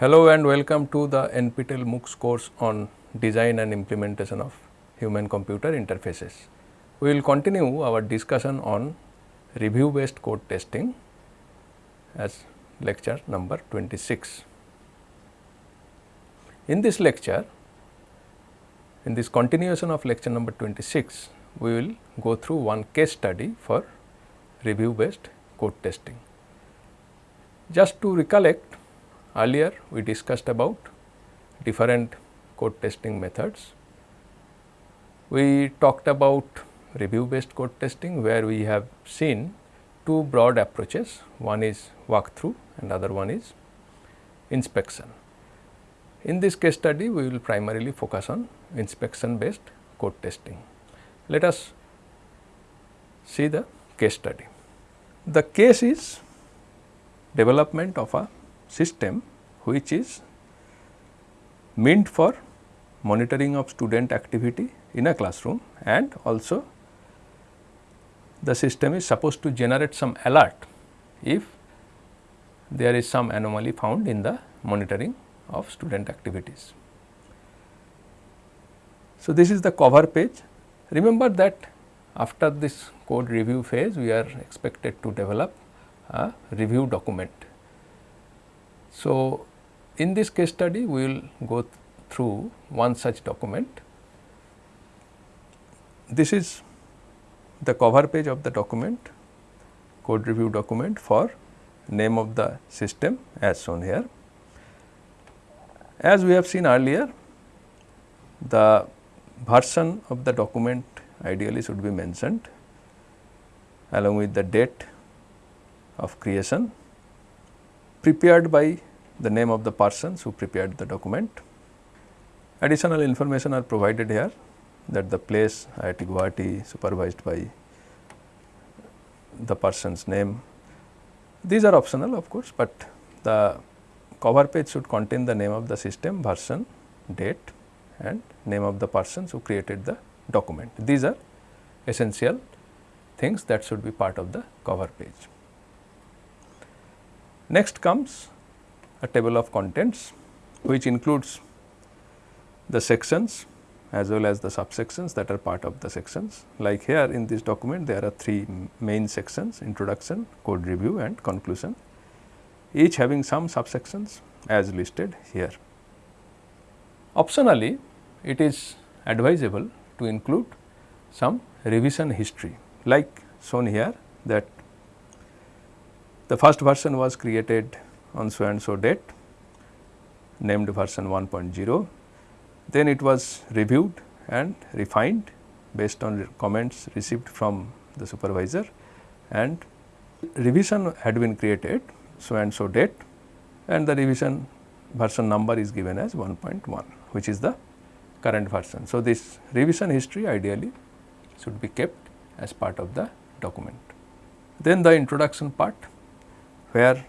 Hello and welcome to the NPTEL MOOCs course on design and implementation of human computer interfaces. We will continue our discussion on review based code testing as lecture number 26. In this lecture, in this continuation of lecture number 26, we will go through one case study for review based code testing. Just to recollect, Earlier we discussed about different code testing methods. We talked about review based code testing where we have seen two broad approaches one is walkthrough and other one is inspection. In this case study we will primarily focus on inspection based code testing. Let us see the case study. The case is development of a system which is meant for monitoring of student activity in a classroom and also the system is supposed to generate some alert if there is some anomaly found in the monitoring of student activities. So, this is the cover page. Remember that after this code review phase, we are expected to develop a review document so, in this case study we will go th through one such document. This is the cover page of the document code review document for name of the system as shown here. As we have seen earlier the version of the document ideally should be mentioned along with the date of creation prepared by the name of the persons who prepared the document. Additional information are provided here that the place IIT Guwahati supervised by the person's name. These are optional of course, but the cover page should contain the name of the system, version, date and name of the persons who created the document. These are essential things that should be part of the cover page. Next comes a table of contents which includes the sections as well as the subsections that are part of the sections. Like here in this document there are three main sections introduction, code review and conclusion each having some subsections as listed here. Optionally it is advisable to include some revision history like shown here that the first version was created on so and so date named version 1.0. Then it was reviewed and refined based on comments received from the supervisor and revision had been created so and so date and the revision version number is given as 1.1 which is the current version. So, this revision history ideally should be kept as part of the document. Then the introduction part where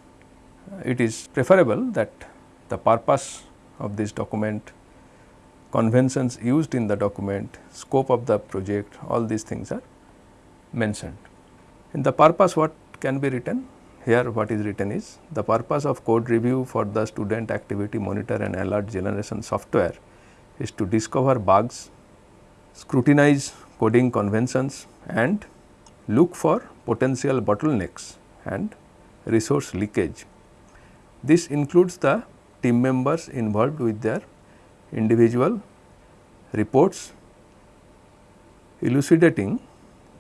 it is preferable that the purpose of this document, conventions used in the document, scope of the project, all these things are mentioned. In the purpose what can be written? Here what is written is the purpose of code review for the student activity monitor and alert generation software is to discover bugs, scrutinize coding conventions and look for potential bottlenecks and resource leakage. This includes the team members involved with their individual reports elucidating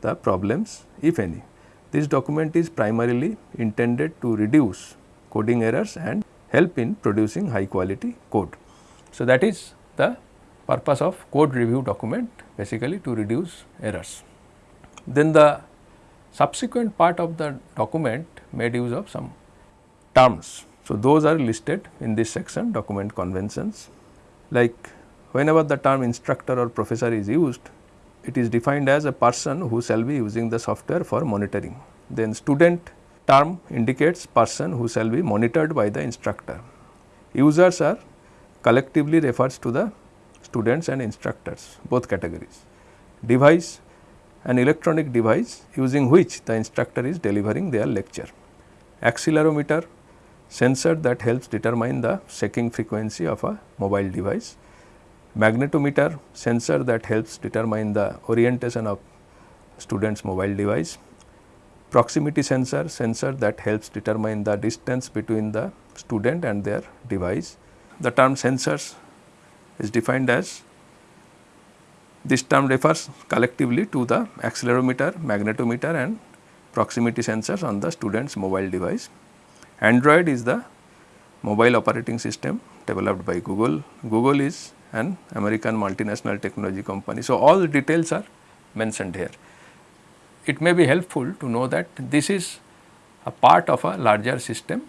the problems if any. This document is primarily intended to reduce coding errors and help in producing high quality code. So, that is the purpose of code review document basically to reduce errors. Then the subsequent part of the document made use of some terms. So, those are listed in this section document conventions like whenever the term instructor or professor is used it is defined as a person who shall be using the software for monitoring. Then student term indicates person who shall be monitored by the instructor. Users are collectively refers to the students and instructors both categories. Device an electronic device using which the instructor is delivering their lecture. Accelerometer sensor that helps determine the shaking frequency of a mobile device, magnetometer sensor that helps determine the orientation of student's mobile device, proximity sensor sensor that helps determine the distance between the student and their device. The term sensors is defined as this term refers collectively to the accelerometer, magnetometer and proximity sensors on the student's mobile device. Android is the mobile operating system developed by Google. Google is an American multinational technology company. So, all the details are mentioned here. It may be helpful to know that this is a part of a larger system.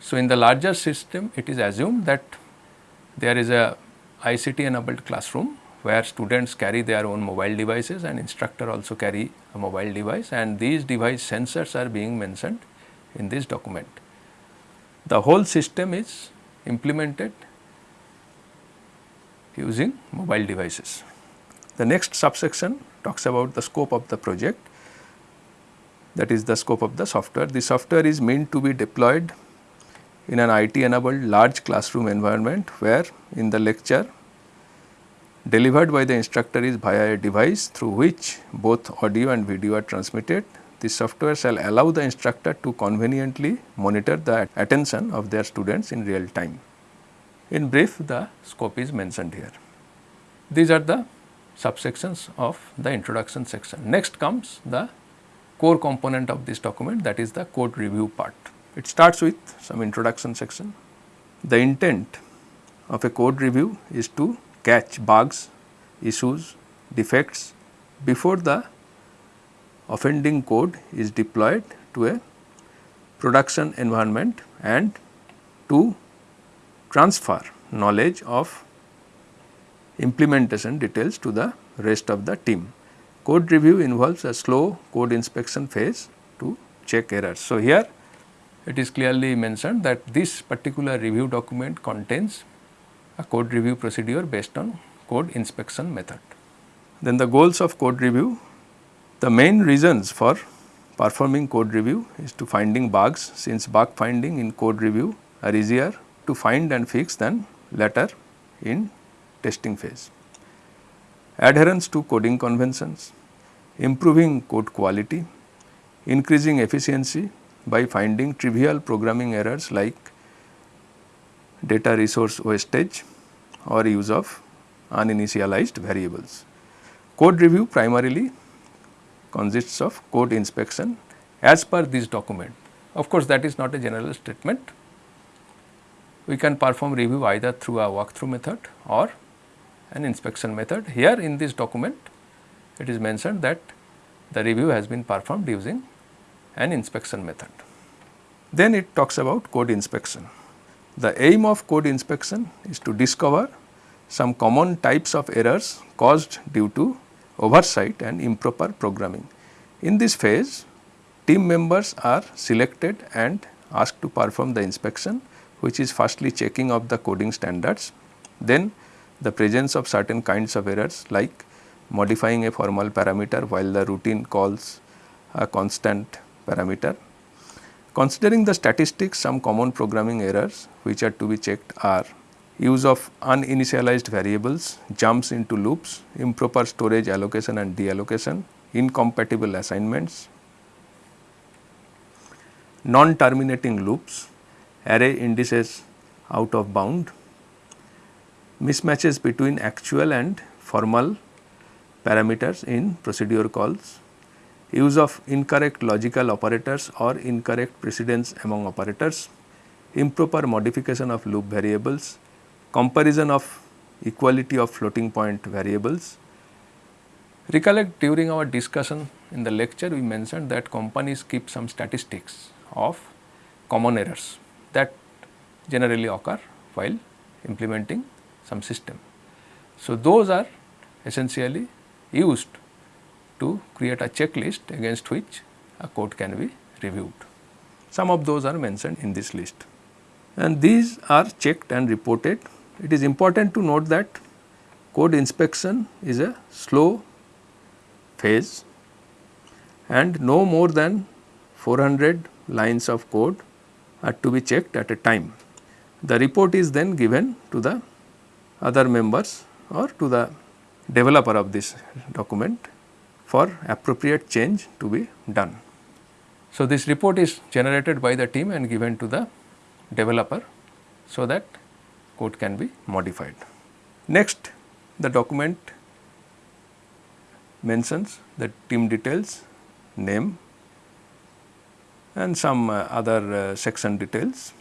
So, in the larger system it is assumed that there is a ICT enabled classroom where students carry their own mobile devices and instructor also carry a mobile device and these device sensors are being mentioned in this document. The whole system is implemented using mobile devices. The next subsection talks about the scope of the project that is the scope of the software. The software is meant to be deployed in an IT enabled large classroom environment where in the lecture delivered by the instructor is via a device through which both audio and video are transmitted the software shall allow the instructor to conveniently monitor the attention of their students in real time. In brief, the scope is mentioned here. These are the subsections of the introduction section. Next comes the core component of this document that is the code review part. It starts with some introduction section. The intent of a code review is to catch bugs, issues, defects before the offending code is deployed to a production environment and to transfer knowledge of implementation details to the rest of the team. Code review involves a slow code inspection phase to check errors. So, here it is clearly mentioned that this particular review document contains a code review procedure based on code inspection method. Then the goals of code review the main reasons for performing code review is to finding bugs since bug finding in code review are easier to find and fix than later in testing phase. Adherence to coding conventions, improving code quality, increasing efficiency by finding trivial programming errors like data resource wastage or use of uninitialized variables. Code review primarily consists of code inspection as per this document. Of course, that is not a general statement. We can perform review either through a walkthrough method or an inspection method. Here in this document, it is mentioned that the review has been performed using an inspection method. Then it talks about code inspection. The aim of code inspection is to discover some common types of errors caused due to oversight and improper programming. In this phase, team members are selected and asked to perform the inspection which is firstly checking of the coding standards, then the presence of certain kinds of errors like modifying a formal parameter while the routine calls a constant parameter. Considering the statistics some common programming errors which are to be checked are use of uninitialized variables, jumps into loops, improper storage allocation and deallocation, incompatible assignments, non-terminating loops, array indices out of bound, mismatches between actual and formal parameters in procedure calls, use of incorrect logical operators or incorrect precedence among operators, improper modification of loop variables, comparison of equality of floating point variables. Recollect during our discussion in the lecture we mentioned that companies keep some statistics of common errors that generally occur while implementing some system. So, those are essentially used to create a checklist against which a code can be reviewed. Some of those are mentioned in this list and these are checked and reported it is important to note that code inspection is a slow phase and no more than 400 lines of code are to be checked at a time. The report is then given to the other members or to the developer of this document for appropriate change to be done. So, this report is generated by the team and given to the developer so that code can be modified. Next the document mentions the team details, name and some uh, other uh, section details.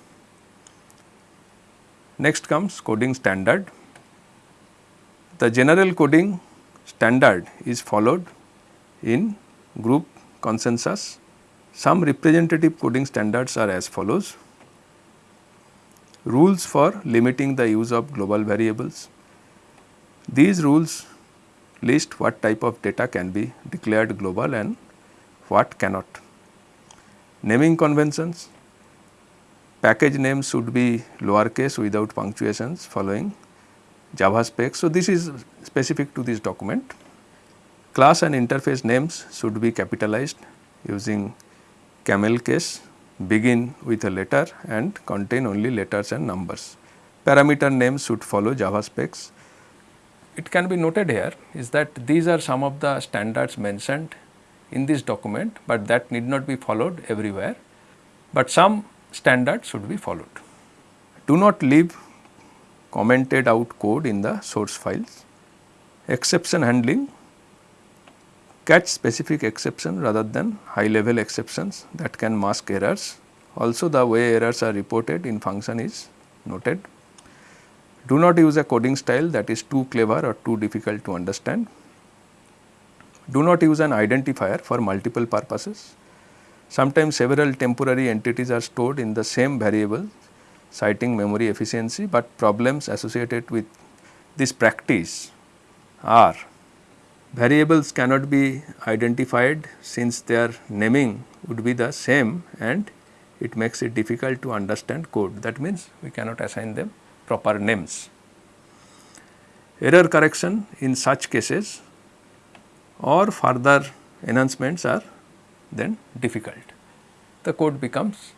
Next comes coding standard. The general coding standard is followed in group consensus. Some representative coding standards are as follows. Rules for limiting the use of global variables. These rules list what type of data can be declared global and what cannot. Naming conventions, package names should be lowercase without punctuations following Java specs. So, this is specific to this document. Class and interface names should be capitalized using camel case, begin with a letter and contain only letters and numbers. Parameter names should follow Java specs it can be noted here is that these are some of the standards mentioned in this document, but that need not be followed everywhere, but some standards should be followed. Do not leave commented out code in the source files. Exception handling catch specific exception rather than high level exceptions that can mask errors. Also the way errors are reported in function is noted. Do not use a coding style that is too clever or too difficult to understand. Do not use an identifier for multiple purposes. Sometimes several temporary entities are stored in the same variable citing memory efficiency, but problems associated with this practice are variables cannot be identified since their naming would be the same and it makes it difficult to understand code. That means, we cannot assign them proper names. Error correction in such cases or further enhancements are then difficult. The code becomes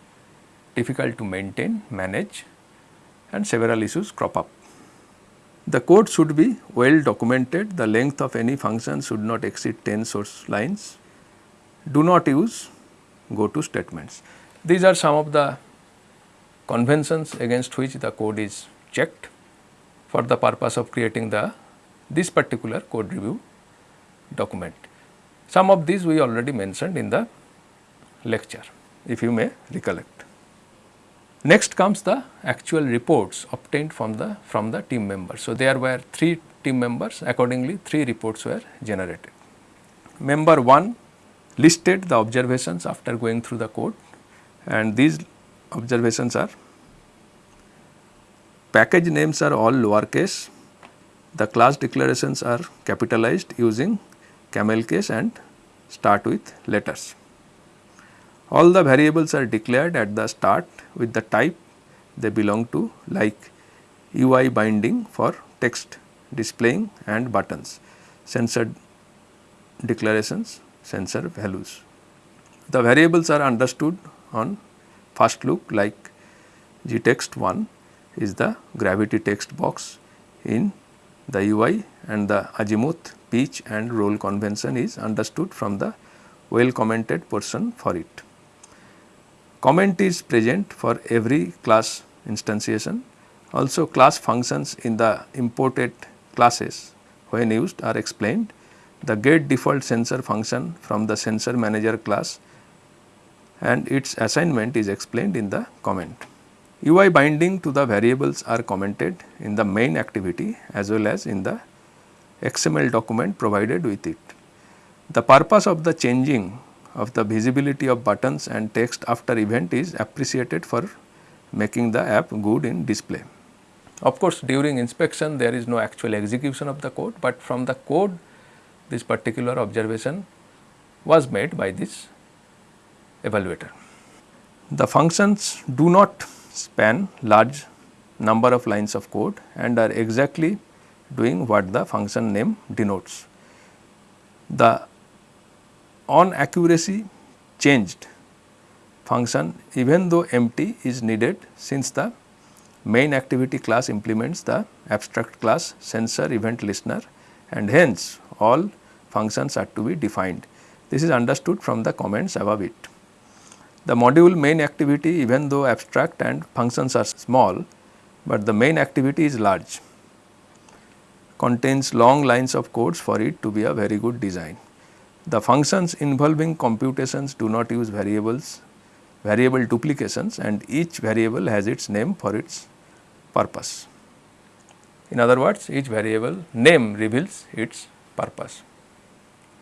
difficult to maintain, manage and several issues crop up. The code should be well documented, the length of any function should not exceed 10 source lines. Do not use go to statements. These are some of the conventions against which the code is checked for the purpose of creating the this particular code review document. Some of these we already mentioned in the lecture if you may recollect. Next comes the actual reports obtained from the from the team members. So, there were 3 team members accordingly 3 reports were generated. Member 1 listed the observations after going through the code and these observations are package names are all lowercase, the class declarations are capitalized using camel case and start with letters. All the variables are declared at the start with the type they belong to like UI binding for text displaying and buttons, sensor declarations, sensor values. The variables are understood on first look like gtext1 is the gravity text box in the UI and the azimuth, pitch and roll convention is understood from the well commented portion for it. Comment is present for every class instantiation. Also class functions in the imported classes when used are explained. The get default sensor function from the sensor manager class and its assignment is explained in the comment. UI binding to the variables are commented in the main activity as well as in the XML document provided with it. The purpose of the changing of the visibility of buttons and text after event is appreciated for making the app good in display. Of course, during inspection there is no actual execution of the code, but from the code this particular observation was made by this evaluator. The functions do not span large number of lines of code and are exactly doing what the function name denotes. The on accuracy changed function even though empty is needed since the main activity class implements the abstract class sensor event listener and hence all functions are to be defined. This is understood from the comments above it. The module main activity even though abstract and functions are small, but the main activity is large contains long lines of codes for it to be a very good design. The functions involving computations do not use variables, variable duplications and each variable has its name for its purpose. In other words, each variable name reveals its purpose.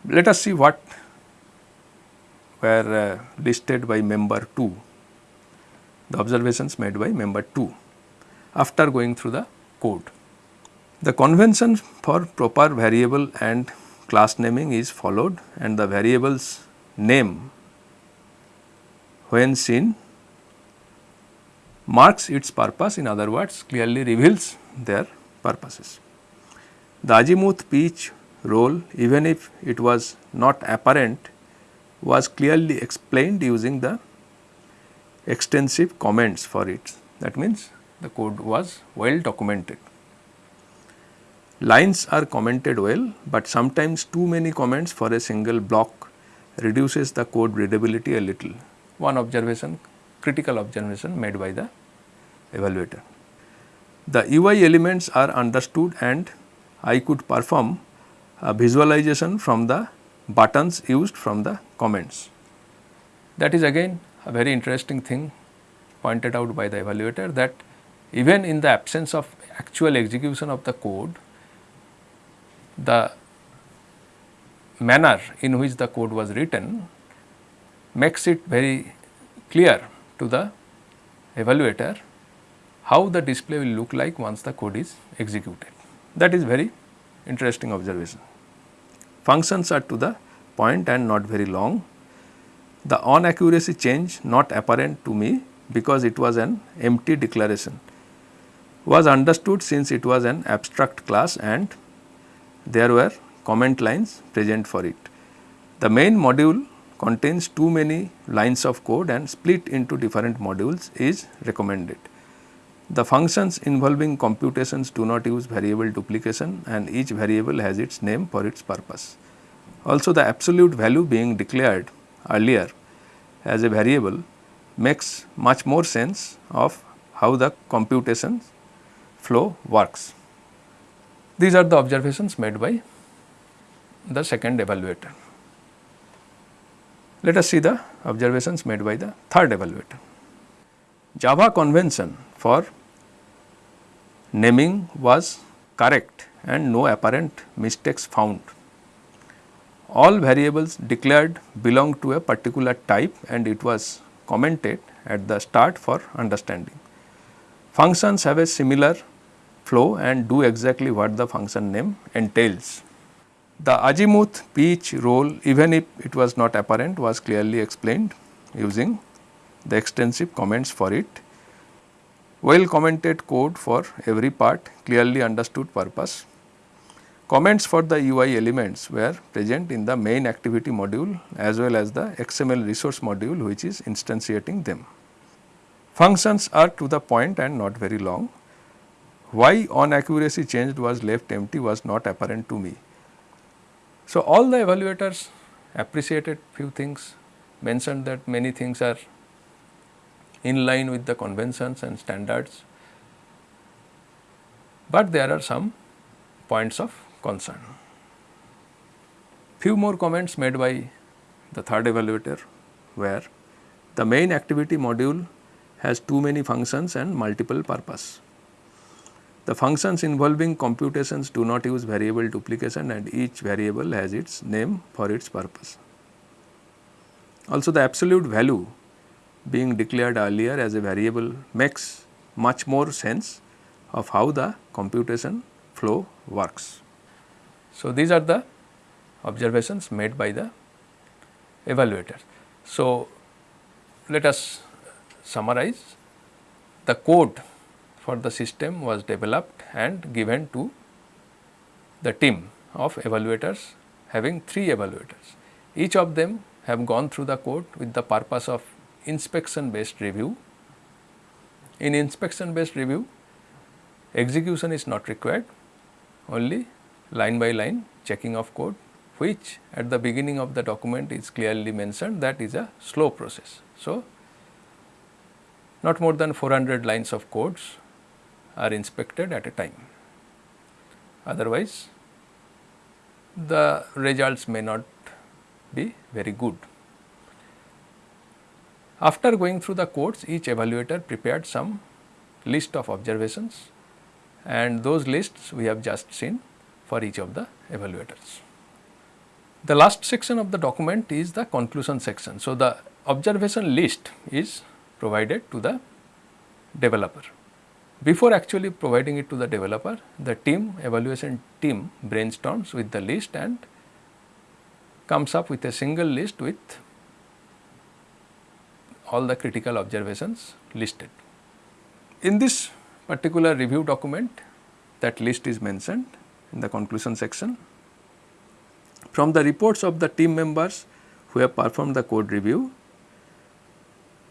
Let us see what were uh, listed by member 2, the observations made by member 2 after going through the code. The convention for proper variable and class naming is followed and the variable's name when seen marks its purpose in other words clearly reveals their purposes. The azimuth pitch roll even if it was not apparent was clearly explained using the extensive comments for it that means the code was well documented. Lines are commented well, but sometimes too many comments for a single block reduces the code readability a little. One observation, critical observation made by the evaluator. The UI elements are understood and I could perform a visualization from the buttons used from the comments. That is again a very interesting thing pointed out by the evaluator that even in the absence of actual execution of the code, the manner in which the code was written makes it very clear to the evaluator how the display will look like once the code is executed. That is very interesting observation. Functions are to the point and not very long. The on accuracy change not apparent to me because it was an empty declaration was understood since it was an abstract class and there were comment lines present for it. The main module contains too many lines of code and split into different modules is recommended. The functions involving computations do not use variable duplication and each variable has its name for its purpose. Also the absolute value being declared earlier as a variable makes much more sense of how the computation flow works. These are the observations made by the second evaluator. Let us see the observations made by the third evaluator. Java convention for naming was correct and no apparent mistakes found. All variables declared belong to a particular type and it was commented at the start for understanding. Functions have a similar flow and do exactly what the function name entails. The azimuth pitch roll even if it was not apparent was clearly explained using the extensive comments for it. Well commented code for every part clearly understood purpose. Comments for the UI elements were present in the main activity module as well as the XML resource module which is instantiating them. Functions are to the point and not very long. Why on accuracy changed was left empty was not apparent to me. So, all the evaluators appreciated few things, mentioned that many things are in line with the conventions and standards, but there are some points of concern. Few more comments made by the third evaluator were the main activity module has too many functions and multiple purpose. The functions involving computations do not use variable duplication and each variable has its name for its purpose. Also the absolute value being declared earlier as a variable makes much more sense of how the computation flow works. So, these are the observations made by the evaluator. So, let us summarize the code for the system was developed and given to the team of evaluators having 3 evaluators. Each of them have gone through the code with the purpose of inspection based review. In inspection based review, execution is not required, only line by line checking of code which at the beginning of the document is clearly mentioned that is a slow process. So, not more than 400 lines of codes are inspected at a time. Otherwise, the results may not be very good. After going through the codes, each evaluator prepared some list of observations and those lists we have just seen for each of the evaluators. The last section of the document is the conclusion section. So, the observation list is provided to the developer. Before actually providing it to the developer, the team evaluation team brainstorms with the list and comes up with a single list with all the critical observations listed. In this particular review document, that list is mentioned in the conclusion section. From the reports of the team members who have performed the code review,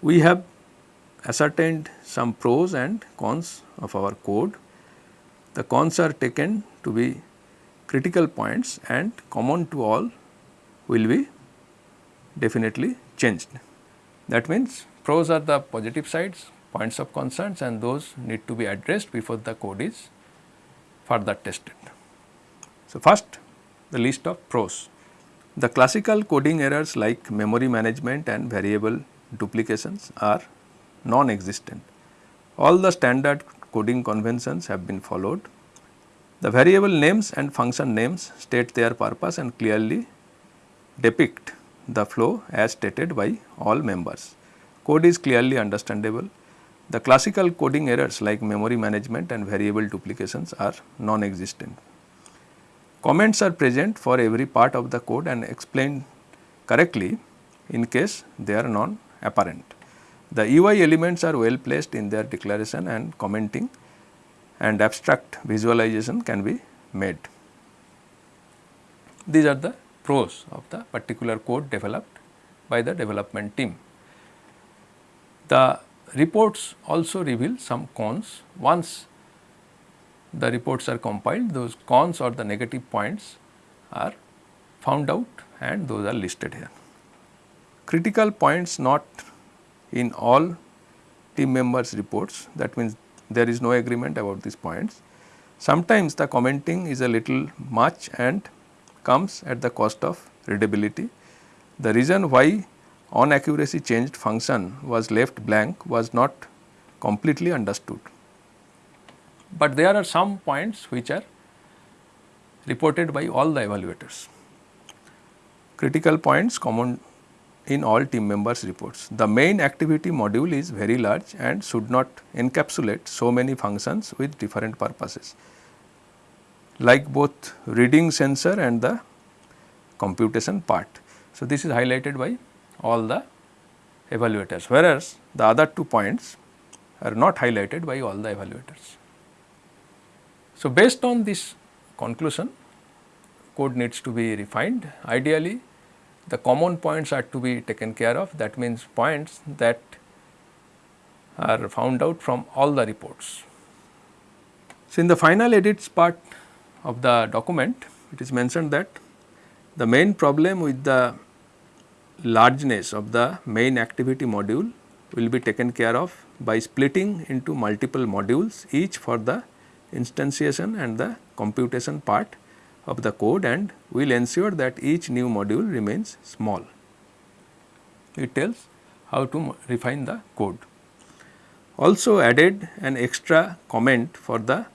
we have ascertained some pros and cons of our code. The cons are taken to be critical points and common to all will be definitely changed. That means, pros are the positive sides, points of concerns and those need to be addressed before the code is further tested. So, first the list of pros. The classical coding errors like memory management and variable duplications are non-existent. All the standard coding conventions have been followed. The variable names and function names state their purpose and clearly depict the flow as stated by all members. Code is clearly understandable. The classical coding errors like memory management and variable duplications are non-existent. Comments are present for every part of the code and explained correctly in case they are non-apparent. The UI elements are well placed in their declaration and commenting and abstract visualization can be made. These are the pros of the particular code developed by the development team. The reports also reveal some cons. Once the reports are compiled, those cons or the negative points are found out and those are listed here. Critical points not in all team members reports that means there is no agreement about these points. Sometimes the commenting is a little much and comes at the cost of readability. The reason why on accuracy changed function was left blank was not completely understood. But there are some points which are reported by all the evaluators. Critical points common in all team members reports. The main activity module is very large and should not encapsulate so many functions with different purposes like both reading sensor and the computation part. So, this is highlighted by all the evaluators whereas, the other two points are not highlighted by all the evaluators. So, based on this conclusion code needs to be refined ideally the common points are to be taken care of that means points that are found out from all the reports. So, in the final edits part of the document it is mentioned that the main problem with the largeness of the main activity module will be taken care of by splitting into multiple modules each for the instantiation and the computation part of the code and we will ensure that each new module remains small. It tells how to refine the code. Also added an extra comment for the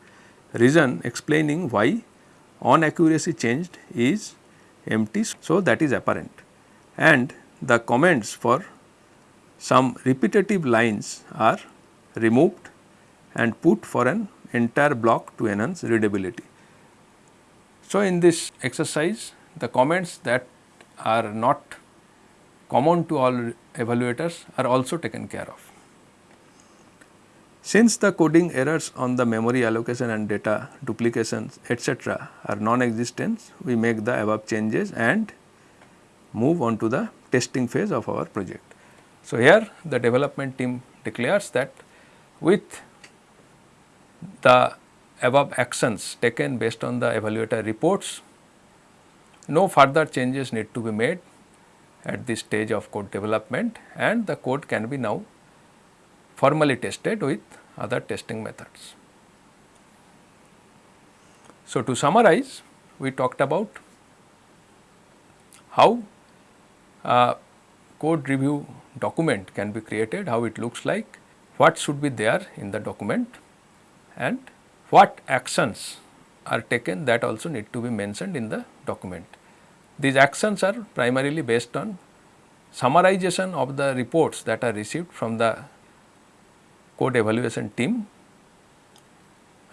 reason explaining why on accuracy changed is empty. So, that is apparent and the comments for some repetitive lines are removed and put for an entire block to enhance readability. So, in this exercise the comments that are not common to all evaluators are also taken care of. Since the coding errors on the memory allocation and data duplications etc., are non-existent, we make the above changes and move on to the testing phase of our project. So, here the development team declares that with the above actions taken based on the evaluator reports, no further changes need to be made at this stage of code development and the code can be now formally tested with other testing methods. So, to summarize we talked about how a code review document can be created, how it looks like, what should be there in the document and what actions are taken that also need to be mentioned in the document. These actions are primarily based on summarization of the reports that are received from the code evaluation team.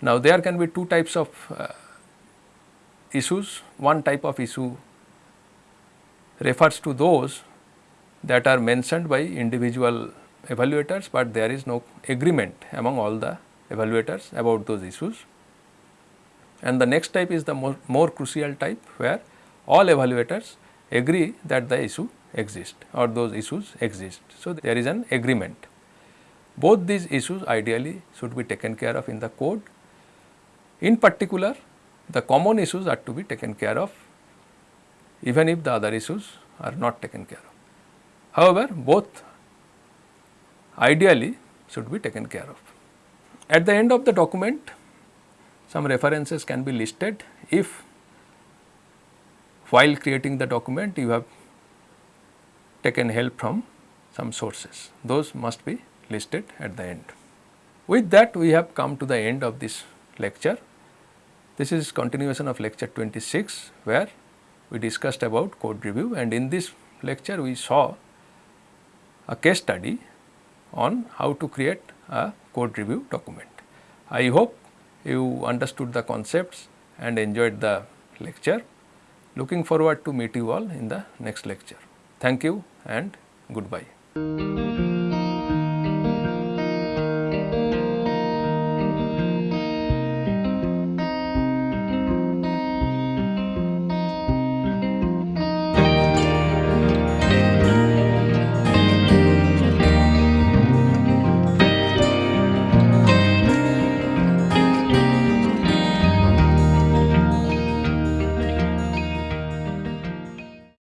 Now, there can be two types of uh, issues. One type of issue refers to those that are mentioned by individual evaluators, but there is no agreement among all the evaluators about those issues. And the next type is the more, more crucial type where all evaluators agree that the issue exists or those issues exist. So, there is an agreement. Both these issues ideally should be taken care of in the code. In particular, the common issues are to be taken care of even if the other issues are not taken care of. However, both ideally should be taken care of. At the end of the document, some references can be listed if while creating the document you have taken help from some sources. Those must be listed at the end. With that we have come to the end of this lecture. This is continuation of lecture 26 where we discussed about code review and in this lecture we saw a case study on how to create a code review document. I hope you understood the concepts and enjoyed the lecture. Looking forward to meet you all in the next lecture. Thank you and goodbye.